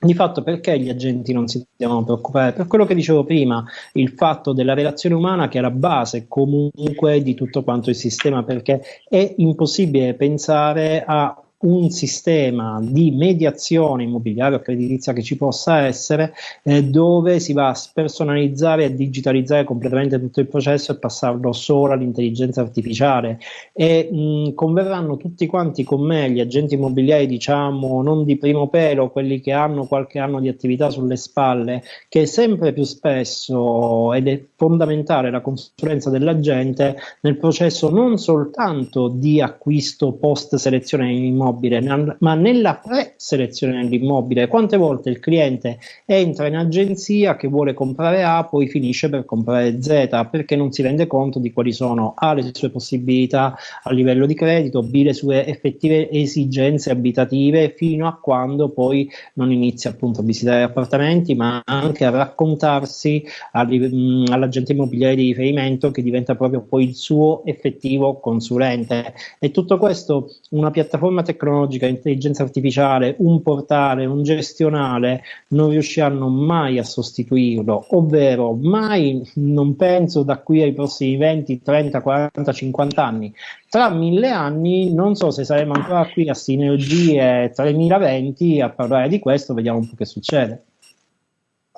Di fatto perché gli agenti non si devono preoccupare? Per quello che dicevo prima, il fatto della relazione umana che è la base comunque di tutto quanto il sistema, perché è impossibile pensare a un sistema di mediazione immobiliare o creditizia che ci possa essere eh, dove si va a spersonalizzare e digitalizzare completamente tutto il processo e passarlo solo all'intelligenza artificiale. E mh, converranno tutti quanti con me gli agenti immobiliari diciamo non di primo pelo quelli che hanno qualche anno di attività sulle spalle che sempre più spesso ed è fondamentale la consulenza dell'agente nel processo non soltanto di acquisto post selezione immobile dell'immobile, ma nella pre-selezione dell'immobile. Quante volte il cliente entra in agenzia che vuole comprare A, poi finisce per comprare Z, perché non si rende conto di quali sono A le sue possibilità a livello di credito, B le sue effettive esigenze abitative, fino a quando poi non inizia appunto a visitare appartamenti, ma anche a raccontarsi all'agente immobiliare di riferimento che diventa proprio poi il suo effettivo consulente. E tutto questo una piattaforma tecnologica tecnologica, intelligenza artificiale, un portale, un gestionale non riusciranno mai a sostituirlo, ovvero mai, non penso da qui ai prossimi 20, 30, 40, 50 anni. Tra mille anni non so se saremo ancora qui a Sinergie 3020 a parlare di questo, vediamo un po' che succede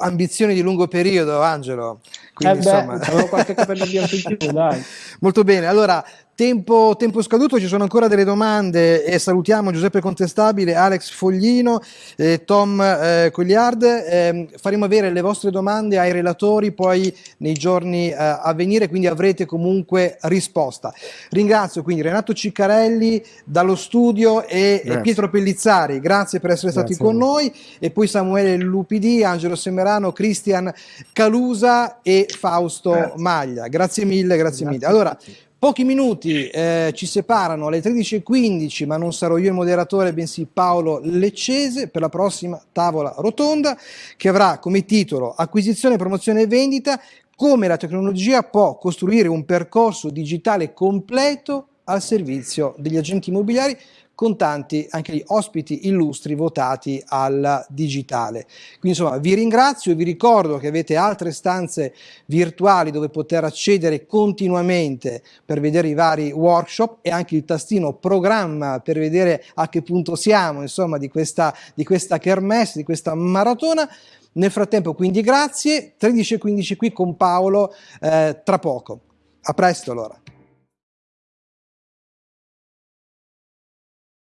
ambizioni di lungo periodo, Angelo. Quindi, eh beh, insomma... qualche capello bianco in più, dai. Molto bene, allora Tempo, tempo, scaduto, ci sono ancora delle domande e salutiamo Giuseppe Contestabile, Alex Foglino, eh, Tom eh, Cogliard. Eh, faremo avere le vostre domande ai relatori poi nei giorni eh, a venire, quindi avrete comunque risposta. Ringrazio quindi Renato Ciccarelli dallo studio e, e Pietro Pellizzari, grazie per essere stati con noi, e poi Samuele Lupidi, Angelo Semerano, Cristian Calusa e Fausto grazie. Maglia. Grazie mille, grazie, grazie mille. Allora, Pochi minuti eh, ci separano alle 13.15, ma non sarò io il moderatore, bensì Paolo Leccese per la prossima tavola rotonda che avrà come titolo Acquisizione, promozione e vendita, come la tecnologia può costruire un percorso digitale completo al servizio degli agenti immobiliari con tanti anche gli ospiti illustri votati al digitale. Quindi insomma vi ringrazio e vi ricordo che avete altre stanze virtuali dove poter accedere continuamente per vedere i vari workshop e anche il tastino programma per vedere a che punto siamo insomma di questa, di questa kermesse, di questa maratona. Nel frattempo quindi grazie, 13.15 qui con Paolo eh, tra poco. A presto allora.